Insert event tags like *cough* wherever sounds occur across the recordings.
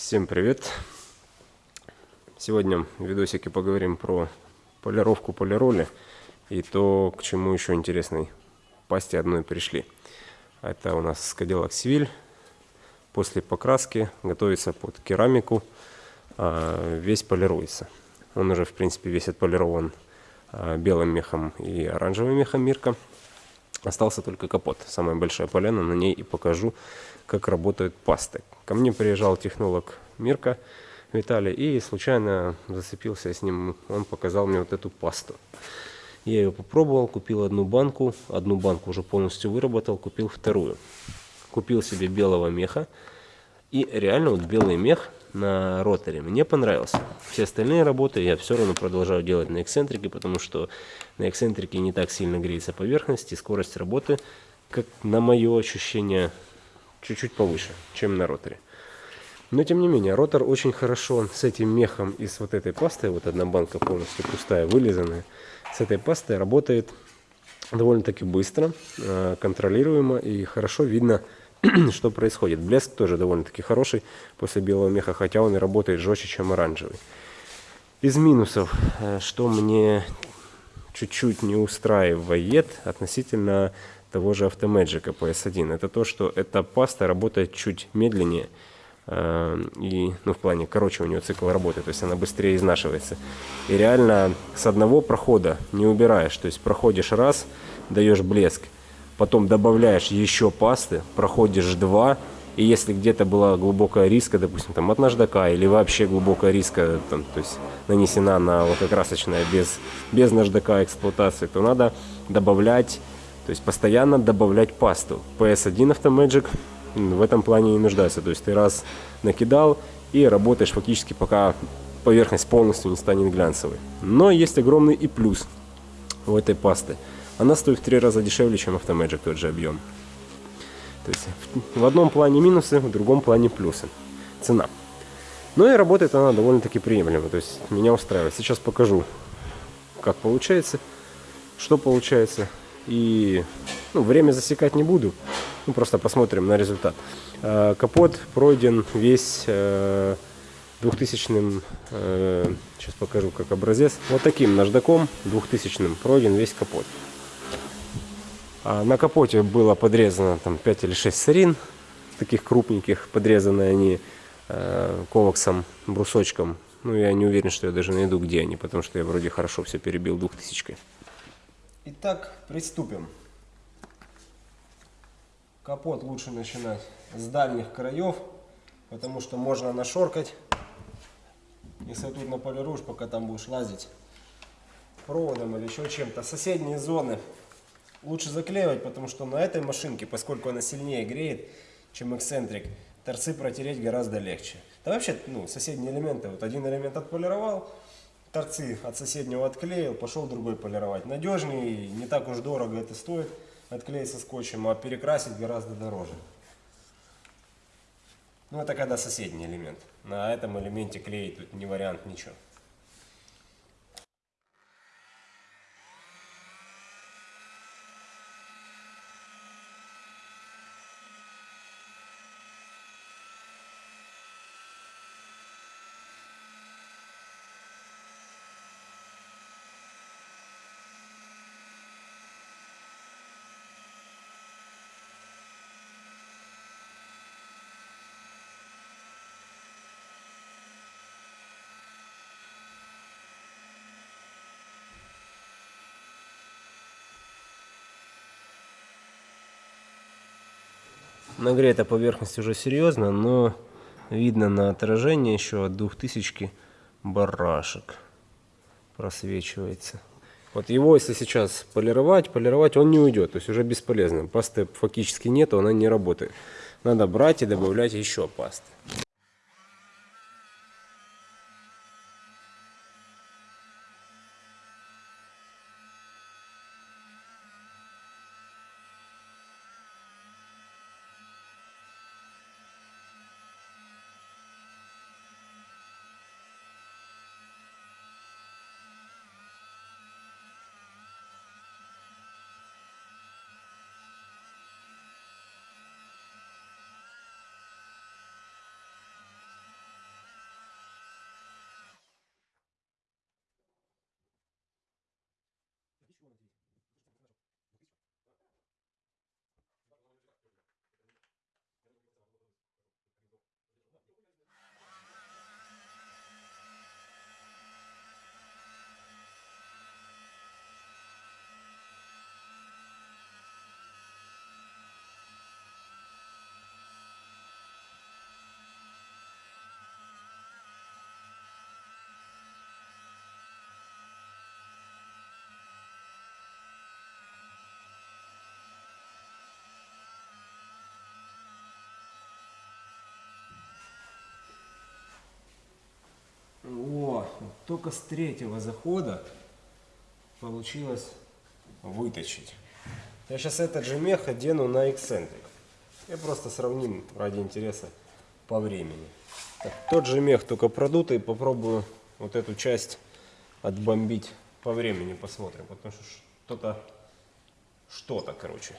Всем привет! Сегодня в видосике поговорим про полировку полироли и то, к чему еще интересной пасте одной пришли. Это у нас Cadillac Seville. После покраски готовится под керамику, а, весь полируется. Он уже, в принципе, весь отполирован а, белым мехом и оранжевым мехом Мирка. Остался только капот, самая большая поляна, на ней и покажу, как работают пасты. Ко мне приезжал технолог Мирка Виталий и случайно зацепился с ним, он показал мне вот эту пасту. Я ее попробовал, купил одну банку, одну банку уже полностью выработал, купил вторую. Купил себе белого меха, и реально вот белый мех на роторе мне понравился. Все остальные работы я все равно продолжаю делать на эксцентрике, потому что на эксцентрике не так сильно греется поверхность и скорость работы, как на мое ощущение, чуть-чуть повыше, чем на роторе. Но тем не менее, ротор очень хорошо с этим мехом и с вот этой пастой, вот одна банка полностью пустая, вылизанная, с этой пастой работает довольно-таки быстро, э, контролируемо и хорошо видно, *clears throat* что происходит. Блеск тоже довольно-таки хороший после белого меха, хотя он и работает жестче, чем оранжевый. Из минусов, э, что мне чуть-чуть не устраивает относительно того же Automagic PS1, это то, что эта паста работает чуть медленнее, э, и, ну, в плане, короче, у нее цикл работы, то есть она быстрее изнашивается. И реально с одного прохода не убираешь, то есть проходишь раз, даешь блеск, потом добавляешь еще пасты, проходишь два, и если где-то была глубокая риска, допустим, там от наждака или вообще глубокая риска, там, то есть нанесена на лакокрасочная без, без наждака эксплуатации, то надо добавлять, то есть постоянно добавлять пасту. PS1 Automagic в этом плане не нуждается, то есть ты раз накидал и работаешь фактически пока поверхность полностью не станет глянцевой. Но есть огромный и плюс у этой пасты – она стоит в три раза дешевле, чем Automagic тот же объем. То есть в одном плане минусы, в другом плане плюсы. Цена. Но и работает она довольно-таки приемлемо. То есть меня устраивает. Сейчас покажу, как получается, что получается. И ну, время засекать не буду. Ну, просто посмотрим на результат. А, капот пройден весь 2000 э, э, сейчас покажу как образец. Вот таким наждаком 2000 пройден весь капот. А на капоте было подрезано там 5 или 6 сарин, таких крупненьких, подрезаны они э, коваксом, брусочком. Ну, я не уверен, что я даже найду, где они, потому что я вроде хорошо все перебил двухтысячкой. Итак, приступим. Капот лучше начинать с дальних краев, потому что можно нашоркать. Если тут наполируешь, пока там будешь лазить проводом или еще чем-то. Соседние зоны лучше заклеивать, потому что на этой машинке, поскольку она сильнее греет, чем эксцентрик, торцы протереть гораздо легче. Да вообще, ну, соседние элементы, вот один элемент отполировал, торцы от соседнего отклеил, пошел другой полировать. Надежнее, не так уж дорого это стоит, отклеить со скотчем, а перекрасить гораздо дороже. Ну, это когда соседний элемент. На этом элементе клеить тут не вариант ничего. Нагрета поверхность уже серьезно, но видно на отражении еще от 2000 барашек просвечивается. Вот его, если сейчас полировать, полировать, он не уйдет, то есть уже бесполезно. Пасты фактически нету, она не работает. Надо брать и добавлять еще пасты. Только с третьего захода получилось выточить. Я сейчас этот же мех одену на эксцентрик. Я просто сравним ради интереса по времени. Так, тот же мех, только продутый. Попробую вот эту часть отбомбить по времени, посмотрим. Потому что что-то, что-то, короче.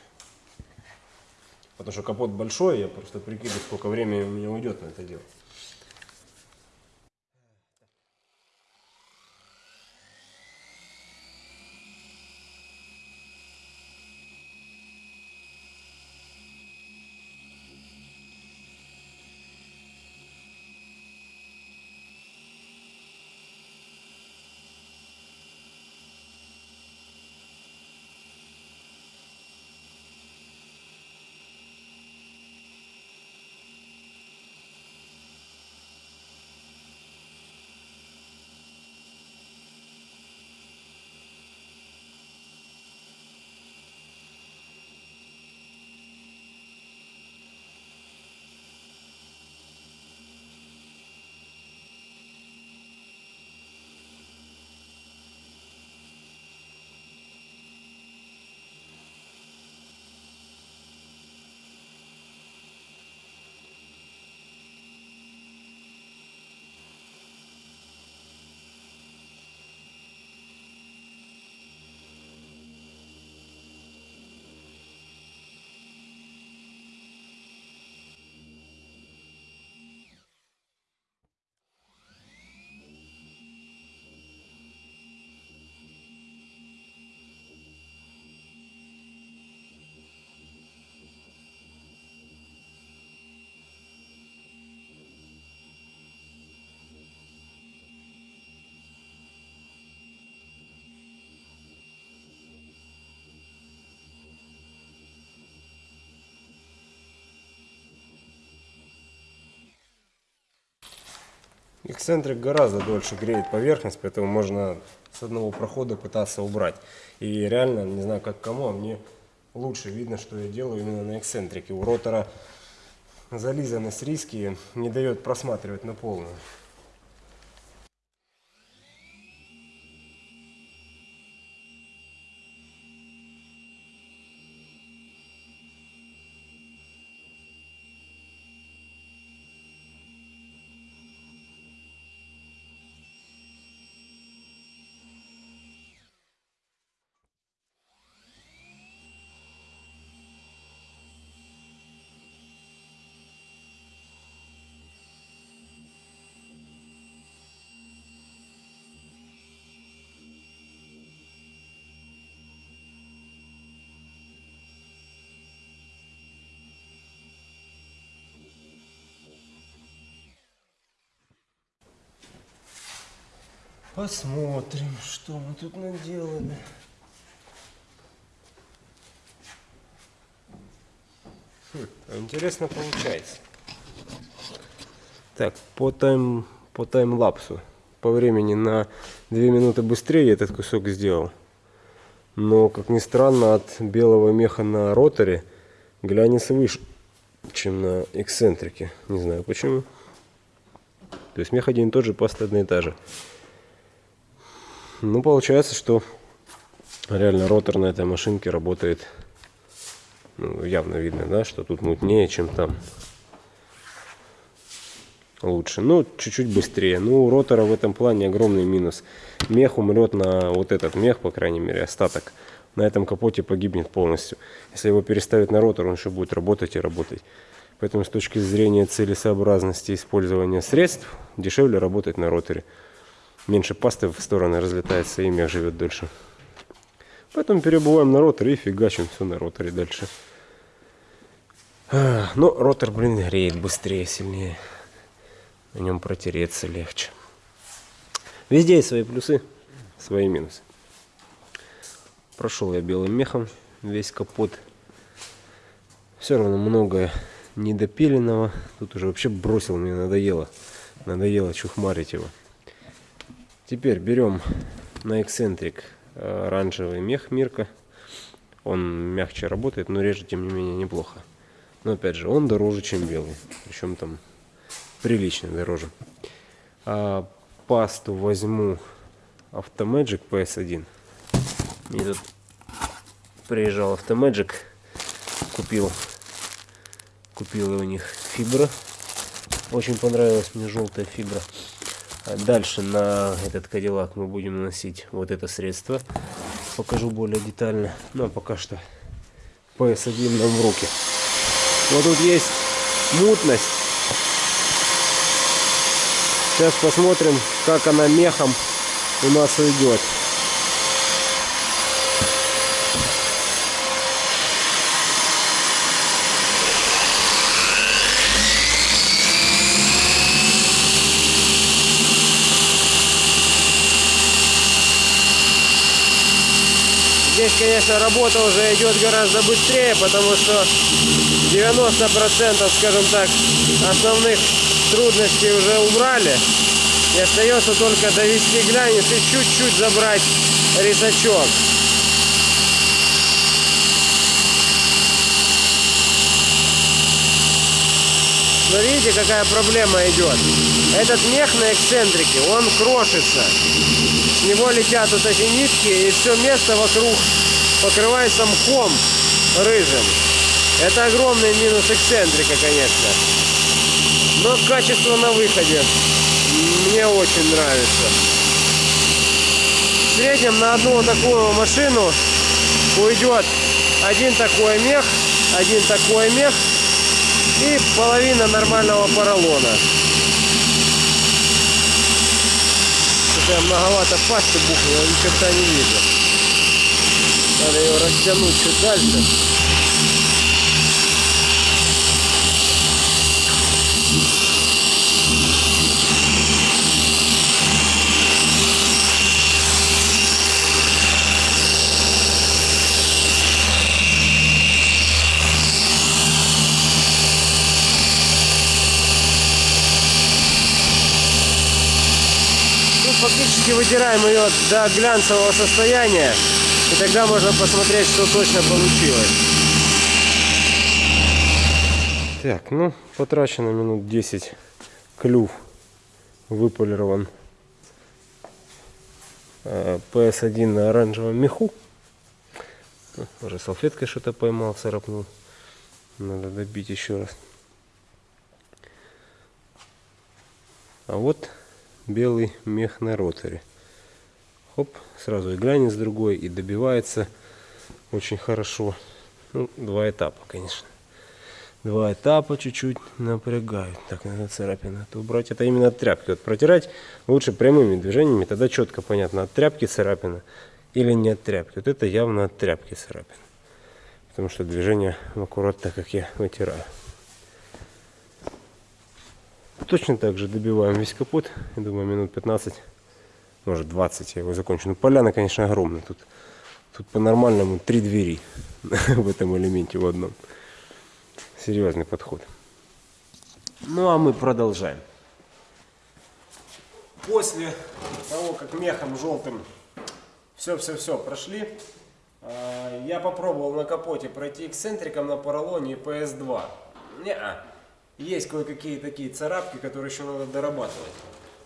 Потому что капот большой, я просто прикидываю, сколько времени у меня уйдет на это дело. Эксцентрик гораздо дольше греет поверхность, поэтому можно с одного прохода пытаться убрать. И реально, не знаю как кому, а мне лучше видно, что я делаю именно на эксцентрике. У ротора зализанность риски не дает просматривать на полную. Посмотрим, что мы тут наделали. Хм, интересно получается. Так, по, тайм, по таймлапсу. По времени на 2 минуты быстрее этот кусок сделал. Но, как ни странно, от белого меха на роторе глянец выше, чем на эксцентрике. Не знаю почему. То есть мех один и тот же, паста одна и та же. Ну, получается, что реально ротор на этой машинке работает, ну, явно видно, да, что тут мутнее, чем там. Лучше. Ну, чуть-чуть быстрее. Ну, у ротора в этом плане огромный минус. Мех умрет на вот этот мех, по крайней мере, остаток. На этом капоте погибнет полностью. Если его переставить на ротор, он еще будет работать и работать. Поэтому с точки зрения целесообразности использования средств, дешевле работать на роторе меньше пасты в стороны разлетается и мех живет дольше. Поэтому перебываем на роторе и фигачим все на роторе дальше. Но ротор, блин, греет быстрее, сильнее. На нем протереться легче. Везде есть свои плюсы, свои минусы. Прошел я белым мехом весь капот. Все равно многое недопиленного. Тут уже вообще бросил, мне надоело. Надоело чухмарить его. Теперь берем на эксцентрик э, оранжевый мех Мирка. Он мягче работает, но режет тем не менее неплохо. Но опять же, он дороже, чем белый. Причем там прилично дороже. А пасту возьму Automagic PS1. Мне тут приезжал Automagic, купил, купил у них фибра. Очень понравилась мне желтая фибра. А дальше на этот кадиллак мы будем наносить вот это средство. Покажу более детально. Но пока что PS1 нам в руки. Вот тут есть мутность. Сейчас посмотрим, как она мехом у нас уйдет. Конечно, работа уже идет гораздо быстрее, потому что 90%, скажем так, основных трудностей уже убрали. И остается только довести глянец и чуть-чуть забрать резачок. Но видите, какая проблема идет. Этот мех на эксцентрике, он крошится. С него летят вот эти нитки, и все место вокруг покрывается мхом рыжим. Это огромный минус эксцентрика, конечно. Но качество на выходе мне очень нравится. В среднем на одну такую машину уйдет один такой мех, один такой мех и половина нормального поролона. Что-то многовато пасты бухнуло, ни черта не вижу. Надо ее растянуть чуть дальше. фактически вытираем ее до глянцевого состояния. И тогда можно посмотреть, что точно получилось. Так, ну, потрачено минут 10. Клюв выполирован. PS1 на оранжевом меху. Уже салфеткой что-то поймал, царапнул. Надо добить еще раз. А вот белый мех на роторе. Хоп, сразу и глянец другой, и добивается очень хорошо. Ну, два этапа, конечно. Два этапа чуть-чуть напрягают. Так, надо царапины это убрать. Это именно от тряпки. Вот протирать лучше прямыми движениями, тогда четко понятно, от тряпки царапина или не от тряпки. Вот это явно от тряпки царапина. Потому что движение аккуратно, как я вытираю. Точно так же добиваем весь капот. Я думаю, минут 15, может 20 я его закончу. Ну, поляна, конечно, огромная. Тут, тут по-нормальному три двери *laughs* в этом элементе в одном. Серьезный подход. Ну, а мы продолжаем. После того, как мехом желтым все-все-все прошли, а, я попробовал на капоте пройти эксцентриком на поролоне и PS2. Не-а. Есть кое-какие такие царапки, которые еще надо дорабатывать.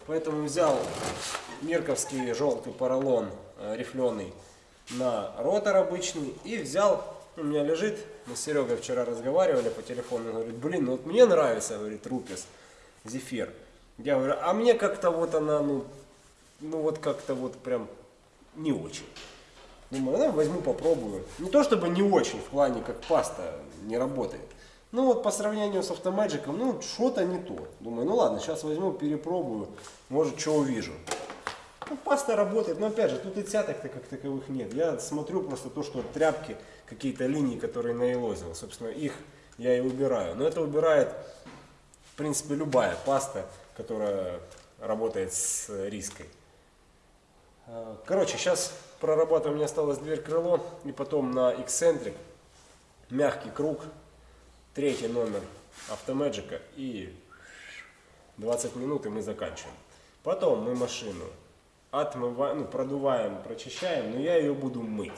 Поэтому взял мерковский желтый поролон э, рифленый на ротор обычный и взял, у меня лежит, мы с Серегой вчера разговаривали по телефону, он говорит, блин, ну вот мне нравится, говорит, рупис, зефир. Я говорю, а мне как-то вот она, ну, ну вот как-то вот прям не очень. Думаю, ну возьму попробую. Не то чтобы не очень, в плане как паста не работает. Ну вот по сравнению с автоматчиком, ну что-то не то. Думаю, ну ладно, сейчас возьму, перепробую, может что увижу. Ну, паста работает, но опять же, тут и цяток-то как таковых нет. Я смотрю просто то, что тряпки, какие-то линии, которые наилозил, собственно, их я и убираю. Но это убирает, в принципе, любая паста, которая работает с риской. Короче, сейчас прорабатываем, мне осталось дверь крыло, и потом на эксцентрик, мягкий круг, третий номер автомэджика и 20 минут и мы заканчиваем. Потом мы машину отмываем, ну, продуваем, прочищаем, но я ее буду мыть.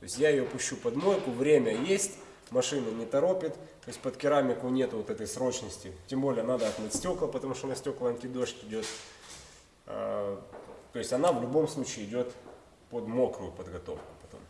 То есть я ее пущу под мойку, время есть, машина не торопит, то есть под керамику нет вот этой срочности. Тем более надо отмыть стекла, потому что на стекла антидождь идет. А, то есть она в любом случае идет под мокрую подготовку потом.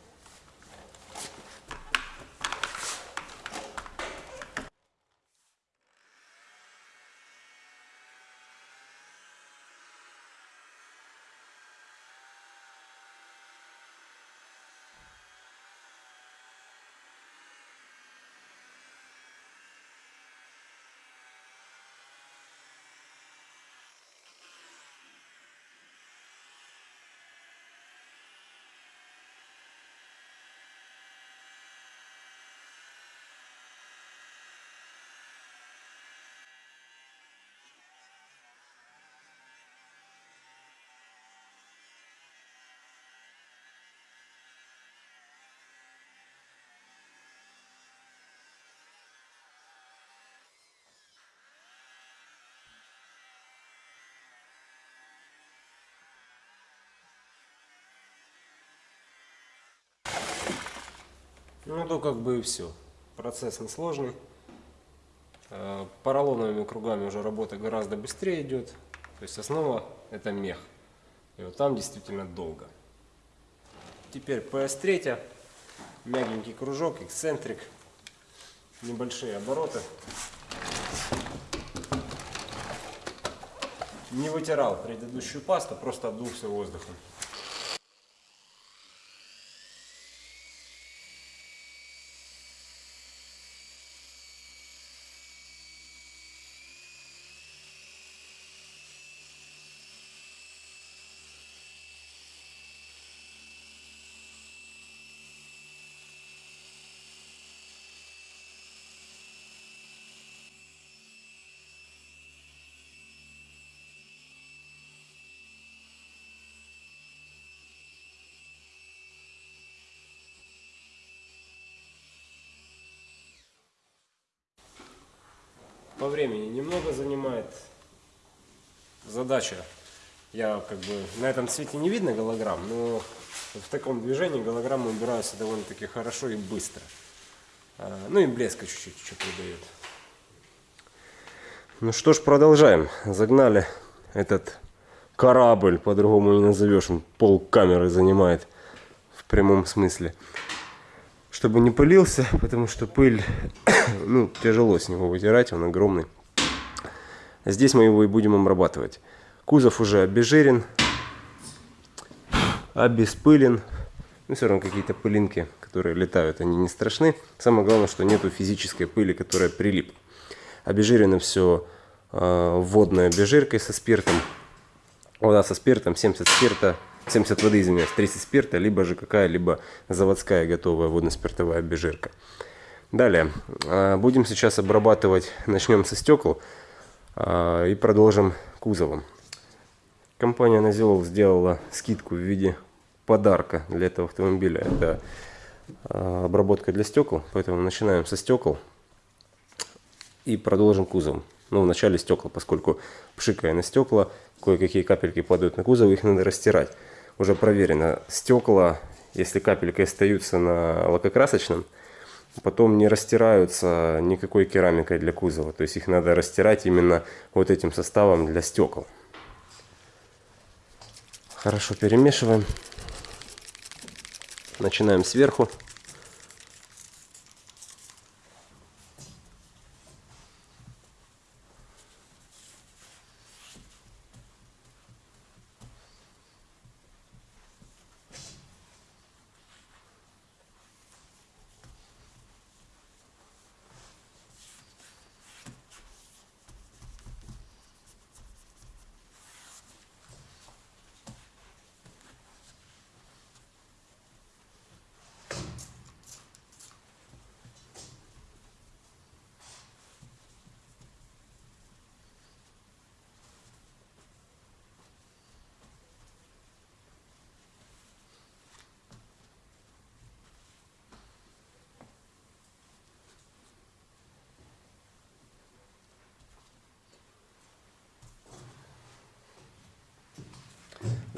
Ну, то как бы и все. Процесс несложный. Э, Поролоновыми кругами уже работа гораздо быстрее идет. То есть основа это мех. И вот там действительно долго. Теперь PS3. Мягенький кружок, эксцентрик. Небольшие обороты. Не вытирал предыдущую пасту, просто обдулся воздухом. По времени немного занимает. Задача, я как бы на этом цвете не видно голограмм, но в таком движении голограммы убираются довольно-таки хорошо и быстро. А, ну и блеска чуть-чуть еще придает. Ну что ж, продолжаем. Загнали этот корабль, по-другому не назовешь, он пол камеры занимает в прямом смысле чтобы не пылился, потому что пыль, *coughs* ну, тяжело с него вытирать, он огромный. Здесь мы его и будем обрабатывать. Кузов уже обезжирен, обеспылен. Ну, все равно какие-то пылинки, которые летают, они не страшны. Самое главное, что нету физической пыли, которая прилип. Обезжирено все э, водной обезжиркой со спиртом. Вода со спиртом, 70 спирта, 70 воды, извиняюсь, 30 спирта, либо же какая-либо заводская готовая водно-спиртовая обезжирка. Далее, а, будем сейчас обрабатывать, начнем со стекол а, и продолжим кузовом. Компания Назилов сделала скидку в виде подарка для этого автомобиля. Это а, обработка для стекол, поэтому начинаем со стекол и продолжим кузовом. Ну, вначале стекла, поскольку пшикая на стекла, кое-какие капельки падают на кузов, их надо растирать уже проверено. Стекла, если капельки остаются на лакокрасочном, потом не растираются никакой керамикой для кузова. То есть их надо растирать именно вот этим составом для стекол. Хорошо перемешиваем. Начинаем сверху.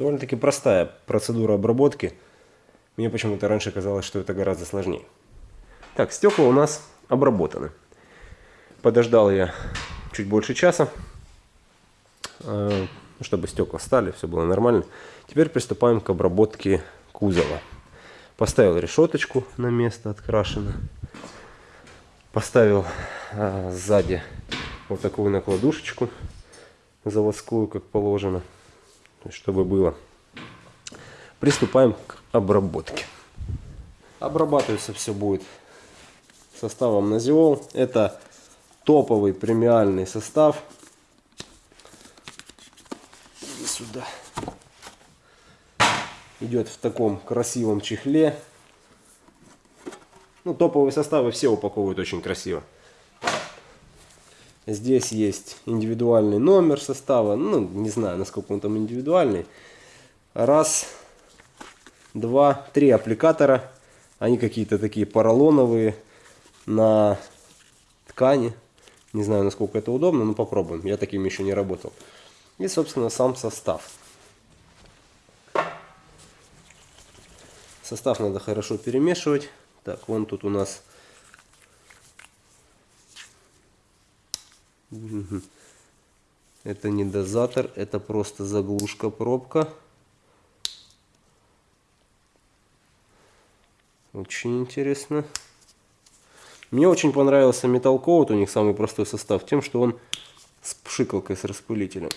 Довольно-таки простая процедура обработки. Мне почему-то раньше казалось, что это гораздо сложнее. Так, стекла у нас обработаны. Подождал я чуть больше часа. Э, ну, чтобы стекла стали, все было нормально. Теперь приступаем к обработке кузова. Поставил решеточку на место, открашено. Поставил а, сзади вот такую накладушечку заводскую, как положено, чтобы было. Приступаем к обработке. Обрабатываться все будет составом Назиол. Это топовый премиальный состав. Иди сюда. Идет в таком красивом чехле. Ну, топовые составы все упаковывают очень красиво. Здесь есть индивидуальный номер состава. Ну, не знаю, насколько он там индивидуальный. Раз, два, три аппликатора. Они какие-то такие поролоновые на ткани. Не знаю, насколько это удобно, но попробуем. Я таким еще не работал. И, собственно, сам состав. Состав надо хорошо перемешивать. Так, вон тут у нас Это не дозатор, это просто заглушка пробка. Очень интересно. Мне очень понравился Metal Coat, у них самый простой состав, тем, что он с пшикалкой, с распылителем.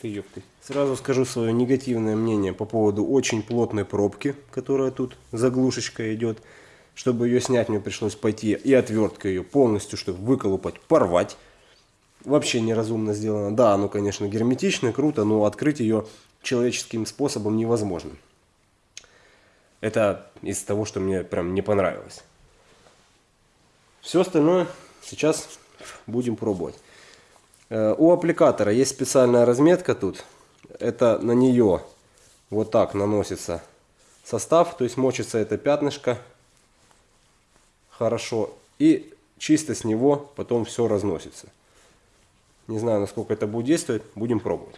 Ты ёпты. Сразу скажу свое негативное мнение по поводу очень плотной пробки, которая тут заглушечка идет. Чтобы ее снять, мне пришлось пойти и отверткой ее полностью, чтобы выколупать, порвать вообще неразумно сделано. Да, оно, конечно, герметично, круто, но открыть ее человеческим способом невозможно. Это из того, что мне прям не понравилось. Все остальное сейчас будем пробовать. Э, у аппликатора есть специальная разметка тут. Это на нее вот так наносится состав, то есть мочится это пятнышко хорошо. И чисто с него потом все разносится. Не знаю, насколько это будет действовать. Будем пробовать.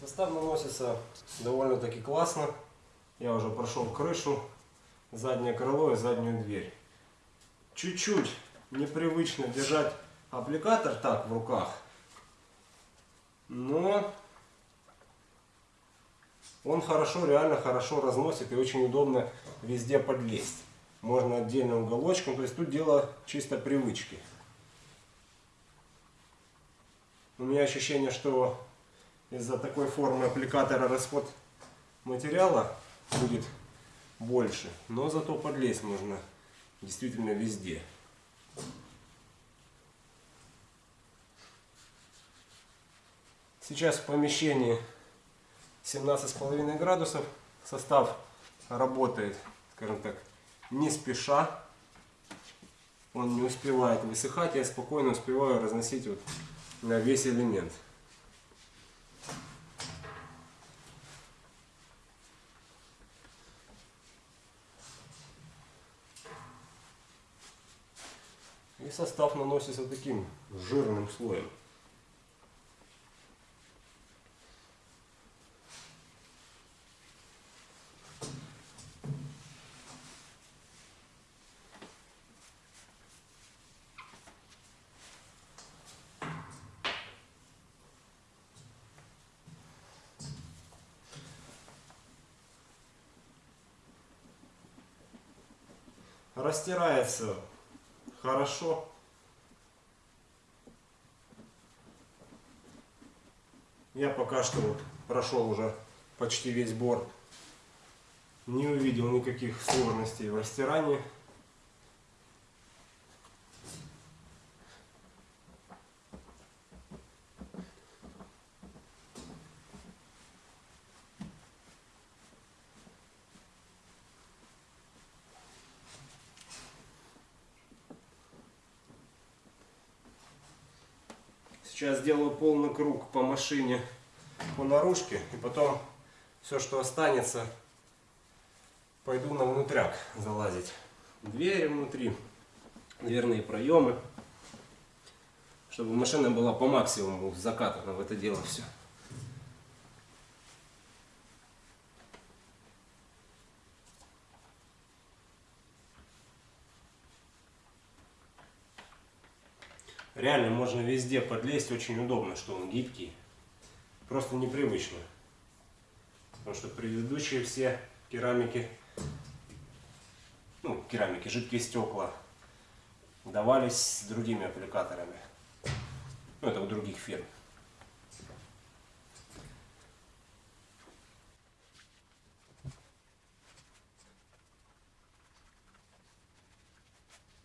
Состав наносится довольно-таки классно. Я уже прошел крышу, заднее крыло и заднюю дверь. Чуть-чуть непривычно держать аппликатор так в руках. Но он хорошо, реально хорошо разносит и очень удобно везде подлезть. Можно отдельным уголочком. То есть тут дело чисто привычки. У меня ощущение, что из-за такой формы аппликатора расход материала будет больше. Но зато подлезть можно действительно везде. Сейчас в помещении 17,5 градусов. Состав работает, скажем так, не спеша. Он не успевает высыхать. Я спокойно успеваю разносить вот на весь элемент. И состав наносится таким жирным слоем. Растирается хорошо. Я пока что вот прошел уже почти весь борт. Не увидел никаких сложностей в растирании. Сейчас сделаю полный круг по машине, по наружке. И потом все, что останется, пойду на внутряк залазить. Двери внутри, дверные проемы. Чтобы машина была по максимуму закатана в это дело все. Реально можно везде подлезть, очень удобно, что он гибкий. просто непривычно. Потому что предыдущие все керамики, ну, керамики, жидкие стекла, давались с другими аппликаторами. Ну, это у других фирм.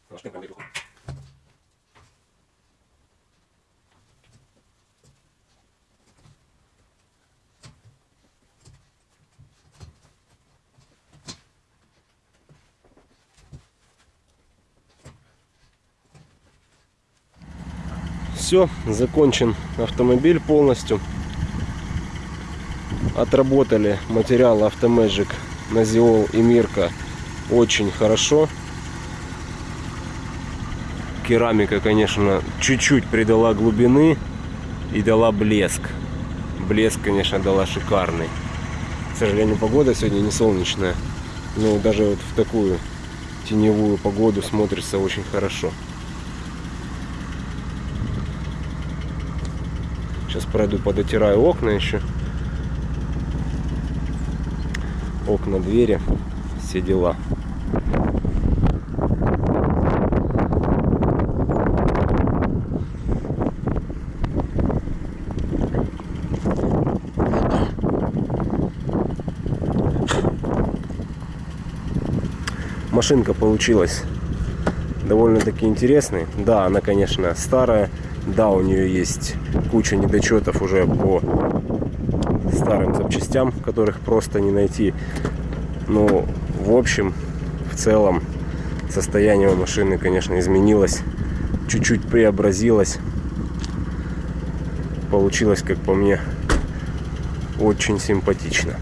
Немножко померил. Все, закончен автомобиль полностью. Отработали материал Автомэджик, Назиол и Мирка очень хорошо. Керамика, конечно, чуть-чуть придала глубины и дала блеск. Блеск, конечно, дала шикарный. К сожалению, погода сегодня не солнечная. Но даже вот в такую теневую погоду смотрится очень хорошо. Пройду, подотираю окна еще. Окна, двери, все дела. Машинка получилась довольно-таки интересной. Да, она, конечно, старая. Да, у нее есть куча недочетов уже по старым запчастям, которых просто не найти. Но, в общем, в целом, состояние у машины, конечно, изменилось. Чуть-чуть преобразилось. Получилось, как по мне, очень симпатично.